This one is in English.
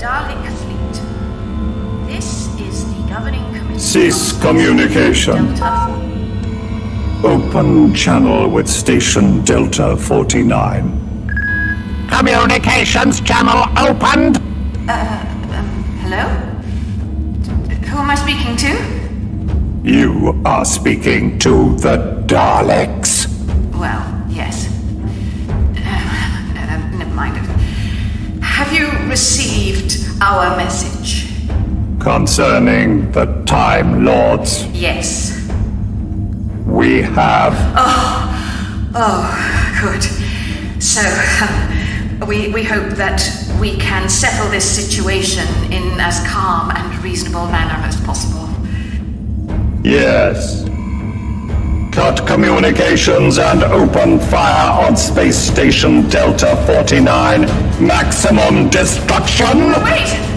Dalek fleet. This is the governing committee. Cease communication. Delta Open channel with station Delta 49. Communications channel opened. Uh, Hello? Who am I speaking to? You are speaking to the Daleks. Have you received our message? Concerning the Time Lords, Yes. we have. Oh, oh, good. So, um, we, we hope that we can settle this situation in as calm and reasonable manner as possible. Yes. Cut communications and open fire on Space Station Delta 49. Maximum destruction! Wait!